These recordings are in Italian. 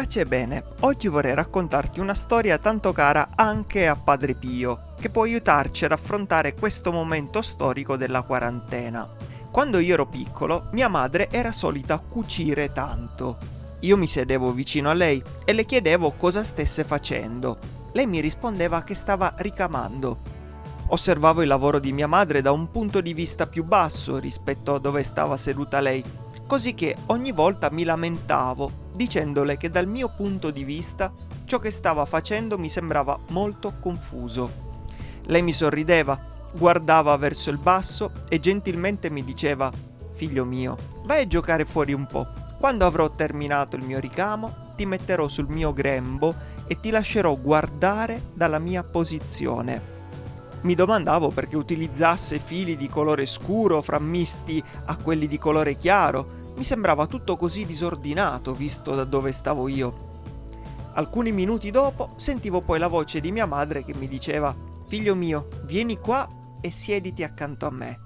Pace e bene, oggi vorrei raccontarti una storia tanto cara anche a Padre Pio, che può aiutarci ad affrontare questo momento storico della quarantena. Quando io ero piccolo, mia madre era solita cucire tanto. Io mi sedevo vicino a lei e le chiedevo cosa stesse facendo. Lei mi rispondeva che stava ricamando. Osservavo il lavoro di mia madre da un punto di vista più basso rispetto a dove stava seduta lei, così che ogni volta mi lamentavo dicendole che dal mio punto di vista ciò che stava facendo mi sembrava molto confuso. Lei mi sorrideva, guardava verso il basso e gentilmente mi diceva Figlio mio, vai a giocare fuori un po'. Quando avrò terminato il mio ricamo, ti metterò sul mio grembo e ti lascerò guardare dalla mia posizione. Mi domandavo perché utilizzasse fili di colore scuro frammisti a quelli di colore chiaro, mi sembrava tutto così disordinato visto da dove stavo io. Alcuni minuti dopo sentivo poi la voce di mia madre che mi diceva Figlio mio, vieni qua e siediti accanto a me.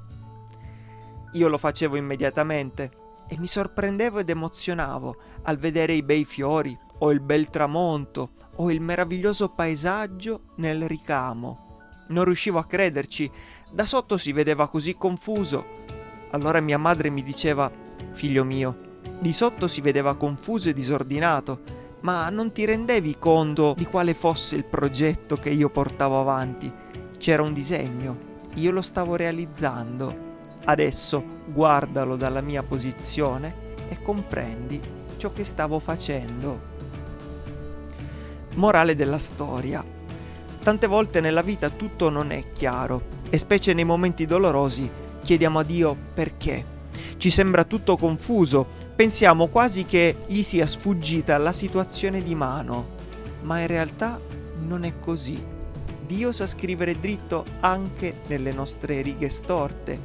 Io lo facevo immediatamente e mi sorprendevo ed emozionavo al vedere i bei fiori o il bel tramonto o il meraviglioso paesaggio nel ricamo. Non riuscivo a crederci, da sotto si vedeva così confuso. Allora mia madre mi diceva Figlio mio, di sotto si vedeva confuso e disordinato, ma non ti rendevi conto di quale fosse il progetto che io portavo avanti. C'era un disegno, io lo stavo realizzando. Adesso guardalo dalla mia posizione e comprendi ciò che stavo facendo. Morale della storia. Tante volte nella vita tutto non è chiaro e specie nei momenti dolorosi chiediamo a Dio perché ci sembra tutto confuso, pensiamo quasi che gli sia sfuggita la situazione di mano, ma in realtà non è così. Dio sa scrivere dritto anche nelle nostre righe storte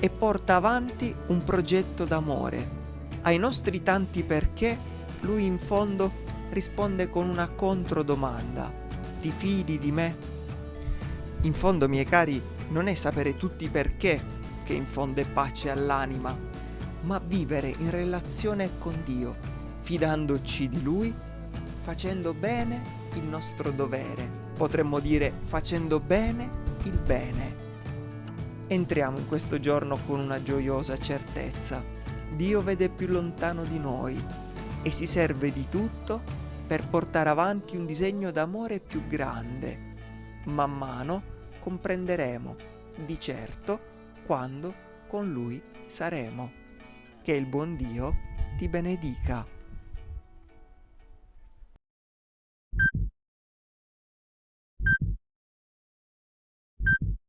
e porta avanti un progetto d'amore. Ai nostri tanti perché, lui in fondo risponde con una controdomanda. Ti fidi di me? In fondo, miei cari, non è sapere tutti perché che infonde pace all'anima, ma vivere in relazione con Dio, fidandoci di Lui, facendo bene il nostro dovere, potremmo dire facendo bene il bene. Entriamo in questo giorno con una gioiosa certezza. Dio vede più lontano di noi e si serve di tutto per portare avanti un disegno d'amore più grande. Man mano comprenderemo, di certo, quando con Lui saremo. Che il buon Dio ti benedica.